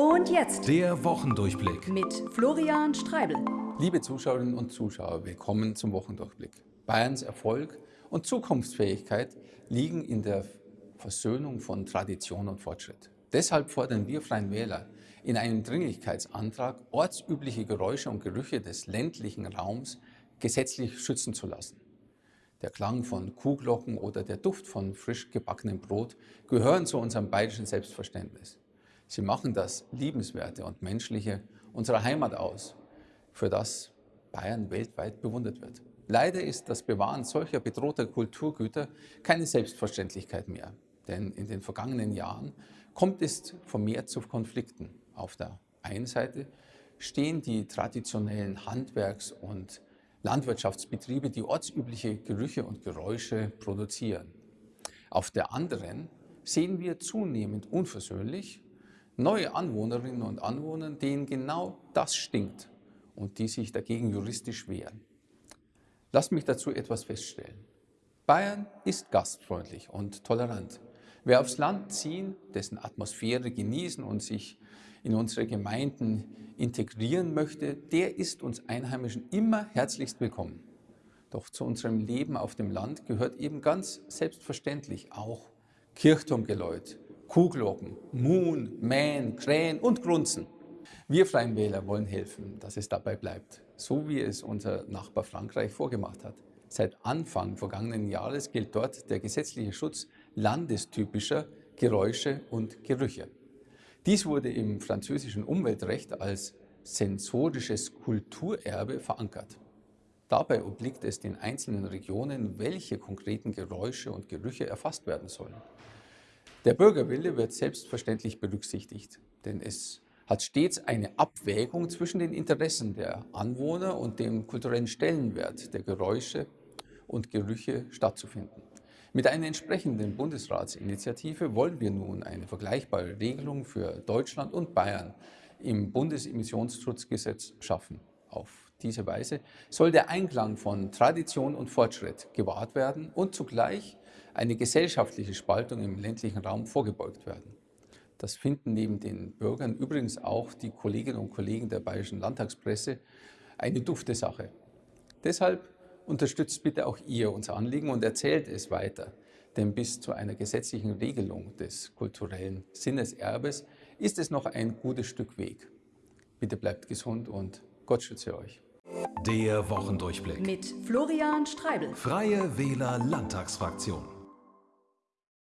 Und jetzt Der Wochendurchblick. mit Florian Streibel. Liebe Zuschauerinnen und Zuschauer, willkommen zum Wochendurchblick. Bayerns Erfolg und Zukunftsfähigkeit liegen in der Versöhnung von Tradition und Fortschritt. Deshalb fordern wir Freien Wähler in einem Dringlichkeitsantrag, ortsübliche Geräusche und Gerüche des ländlichen Raums gesetzlich schützen zu lassen. Der Klang von Kuhglocken oder der Duft von frisch gebackenem Brot gehören zu unserem bayerischen Selbstverständnis. Sie machen das Liebenswerte und Menschliche unserer Heimat aus, für das Bayern weltweit bewundert wird. Leider ist das Bewahren solcher bedrohter Kulturgüter keine Selbstverständlichkeit mehr. Denn in den vergangenen Jahren kommt es vermehrt zu Konflikten. Auf der einen Seite stehen die traditionellen Handwerks- und Landwirtschaftsbetriebe, die ortsübliche Gerüche und Geräusche produzieren. Auf der anderen sehen wir zunehmend unversöhnlich neue Anwohnerinnen und Anwohner, denen genau das stinkt und die sich dagegen juristisch wehren. Lasst mich dazu etwas feststellen. Bayern ist gastfreundlich und tolerant. Wer aufs Land ziehen, dessen Atmosphäre genießen und sich in unsere Gemeinden integrieren möchte, der ist uns Einheimischen immer herzlichst willkommen. Doch zu unserem Leben auf dem Land gehört eben ganz selbstverständlich auch Kirchturmgeläut, Kuhglocken, Muhn, Mähen, Krähen und Grunzen. Wir Freien Wähler wollen helfen, dass es dabei bleibt, so wie es unser Nachbar Frankreich vorgemacht hat. Seit Anfang vergangenen Jahres gilt dort der gesetzliche Schutz landestypischer Geräusche und Gerüche. Dies wurde im französischen Umweltrecht als sensorisches Kulturerbe verankert. Dabei obliegt es den einzelnen Regionen, welche konkreten Geräusche und Gerüche erfasst werden sollen. Der Bürgerwille wird selbstverständlich berücksichtigt, denn es hat stets eine Abwägung zwischen den Interessen der Anwohner und dem kulturellen Stellenwert der Geräusche und Gerüche stattzufinden. Mit einer entsprechenden Bundesratsinitiative wollen wir nun eine vergleichbare Regelung für Deutschland und Bayern im Bundesemissionsschutzgesetz schaffen. Auf diese Weise soll der Einklang von Tradition und Fortschritt gewahrt werden und zugleich eine gesellschaftliche Spaltung im ländlichen Raum vorgebeugt werden. Das finden neben den Bürgern übrigens auch die Kolleginnen und Kollegen der Bayerischen Landtagspresse eine dufte Sache. Deshalb Unterstützt bitte auch ihr unser Anliegen und erzählt es weiter. Denn bis zu einer gesetzlichen Regelung des kulturellen Sinneserbes ist es noch ein gutes Stück Weg. Bitte bleibt gesund und Gott schütze euch. Der Wochendurchblick. Mit Florian Streibel. Freie Wähler Landtagsfraktion.